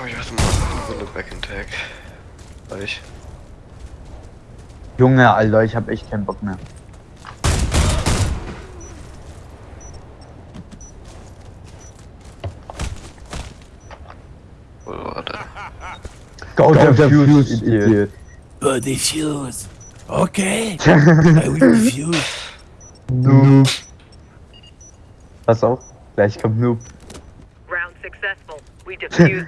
komm, ich muss mal eine Runde Back in Tag. Weil ich. Junge, Alter, ich hab echt keinen Bock mehr. Oh, warte. Go, Go the defuse, fuse, idiot. idiot. Go defuse. Okay. I will defuse. Noob. Pass auf, gleich kommt Noob. Round successful. We defused the